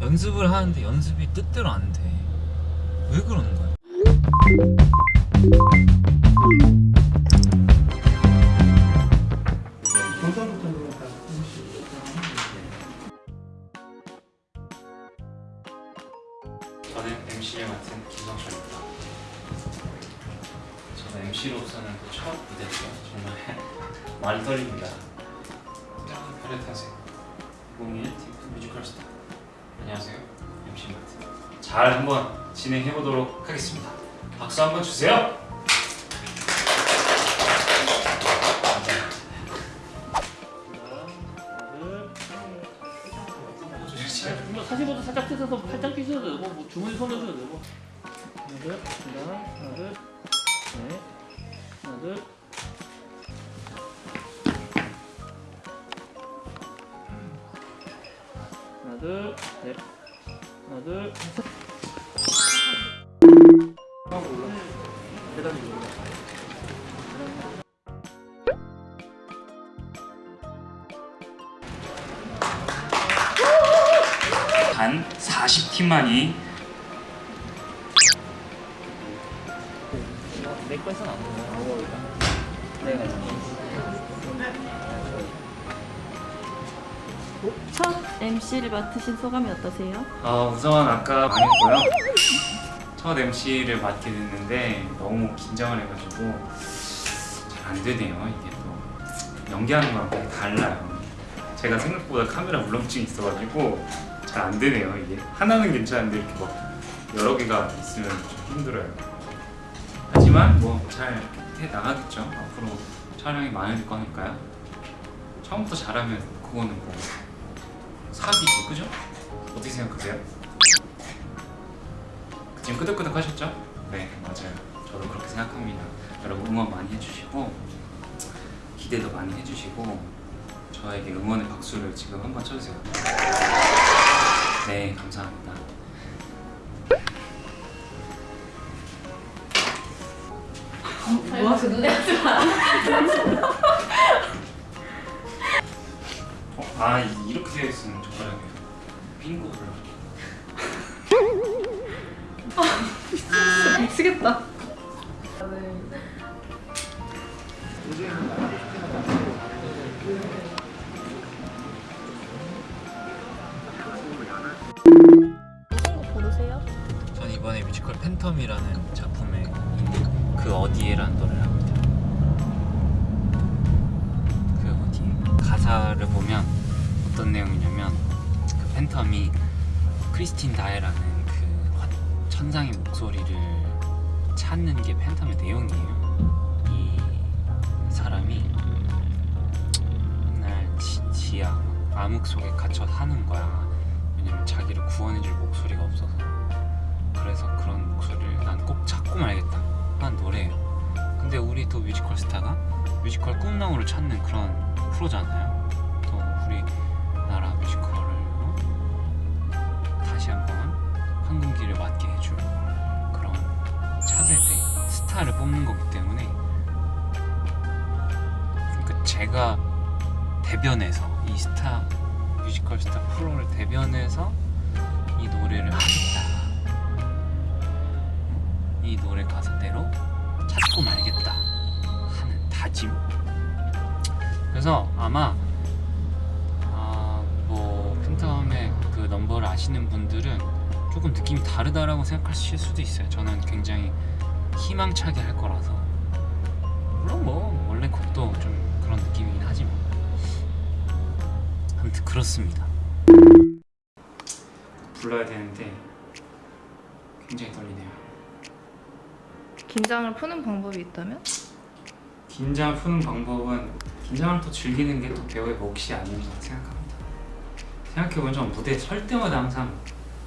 연습을 하는데 연습이 뜻대로 안 돼. 왜 그러는 거야? 저는 MC를 맡은 김성철입니다. 저는 MC로서는 첫 무대죠. 정말 많이 떨립니다. 별의 탄생 2021 TF 뮤지컬 스타 안녕하세요. MC 맡은 잘 한번 진행해 보도록 하겠습니다. 박수 한번 주세요. 사진보다 살짝 뜯어서 팔짱 끼셔도 되고 뭐 주머니 손으셔도 되고 하나 둘 하나 하나 둘 네. 하나 둘 하나 둘넷. 하나 둘 셋. 계단이 올라. 단 40팀만이 내 거에서는 안 보여. 내가 첫 MC를 맡으신 소감이 어떠세요? 아 우선 아까 망했고요. 첫 MC를 맡게 됐는데 너무 긴장을 해가지고 잘 안 되네요. 이게 또 연기하는 거랑 되게 달라요. 제가 생각보다 카메라 울렁증이 있어가지고 잘 안 되네요. 이게 하나는 괜찮은데 이렇게 막 여러 개가 있으면 좀 힘들어요. 하지만 뭐 잘 해 나가겠죠. 앞으로 촬영이 많을 거니까요. 처음부터 잘하면 그거는 뭐 사기지, 그죠? 어떻게 생각하세요? 지금 끄덕끄덕 하셨죠? 네 맞아요 저도 그렇게 생각합니다 여러분 응원 많이 해주시고 기대도 많이 해주시고 저에게 응원의 박수를 지금 한번 쳐주세요 네 감사합니다 모아서 눈에 하지 마. 아 이- 이렇게 되어 있으면 젓가락이에요 빙고를 미치겠다. 고르세요? 전 이번에 뮤지컬 팬텀이라는 작품에 있는 그 어디에라는 노래를 합니다. 그 어디 가사를 보면 어떤 내용이냐면 그 팬텀이 크리스틴 다에라는 그 화- 천상의 목소리를 찾는 게 팬텀의 내용이에요. 이 사람이 맨날 지, 지하 암흑 속에 갇혀 사는 거야. 왜냐면 자기를 구원해줄 목소리가 없어서. 그래서 그런 목소리를 난 꼭 찾고 말겠다 한 노래예요 근데 우리 또 뮤지컬 스타가 뮤지컬 꿈나무를 찾는 그런 프로잖아요 또 우리 나라 뮤지컬을 어? 다시 한번 황금기를 맞게 해줄 그런 차세대 스타를 뽑는 거기 때문에 그러니까 제가 대변해서 이 스타 뮤지컬 스타 프로를 대변해서 이 노래를 하겠다 이 노래 가사대로 찾고 말겠다 하는 다짐 그래서 아마 아시는 분들은 조금 느낌이 다르다라고 생각하실 수도 있어요. 저는 굉장히 희망차게 할 거라서. 물론 뭐 원래 곡도 좀 그런 느낌이긴 하지만. 아무튼 그렇습니다. 불러야 되는데 굉장히 떨리네요. 긴장을 푸는 방법이 있다면? 긴장을 푸는 방법은 긴장을 또 즐기는 게 또 배우의 몫이 아닌가 생각합니다. 생각해보면 전 무대에 설 때마다 항상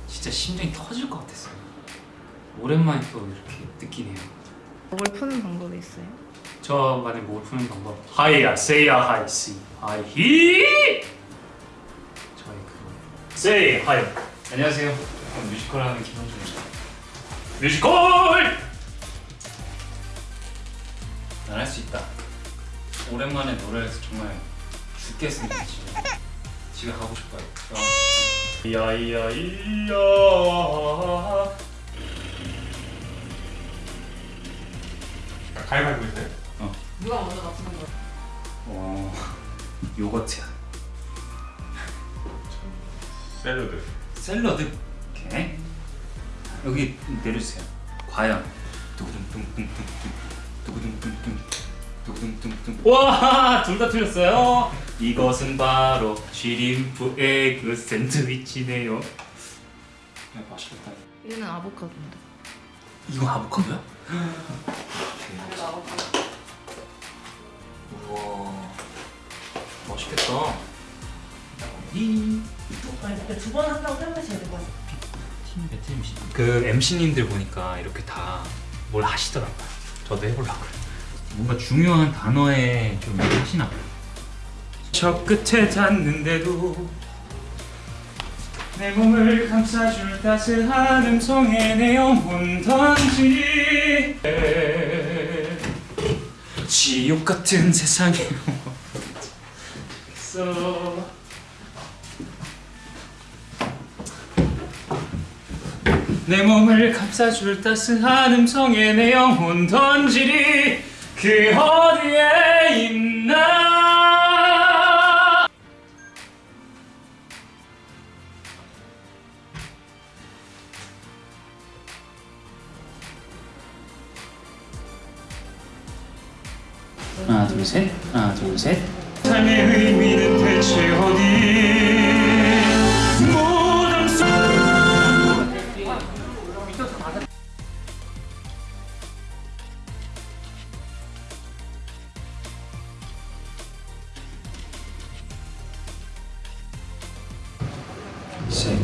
진짜 심장이 터질 것 같았어요. 오랜만에 또 이렇게 느끼네요. 목을 푸는 방법이 있어요? 저만의 목을 푸는 방법. 하이야 세이야 하이 시 하이 히! 저의 그 세이 하이. 안녕하세요. 뮤지컬 하는 김원준입니다. 뮤지컬! 난 할 수 있다. 오랜만에 노래해서 정말 죽겠습니다 지금 집에 가고 싶어요. 어. 이야 이야. 가위바위보 있어요? 누가 먼저 맞추는 거야? 어 요거트야. 샐러드. 샐러드? 오케이. 여기 내려주세요. 과연. 두구둥둥둥둥. 두구둥둥둥. 두구둥둥둥. 와둘 다 틀렸어요 이것은 바로 쉬림프 에그 샌드위치네요 야, 맛있겠다 얘는 아보카도인데. 이거 아보카도야? 아보카도. 우와 맛있겠다 이 두번 한다고 생각하셔야 될것 같아요. 팀 배트 MC 그 MC님들 보니까 이렇게 다 뭘 하시더라고요 저도 해보려고요 뭔가 중요한 단어에 좀 하시나 봐요 저 끝에 닿는데도 내 몸을 감싸줄 따스한 음성에 내 영혼 던지. 지옥 같은 세상에. 있어. 내 몸을 감싸줄 따스한 음성에 내 영혼 던지리. 그 어디에 있나 둘셋. 하나 둘셋. 삶의 의미는 대체 어디? 속셋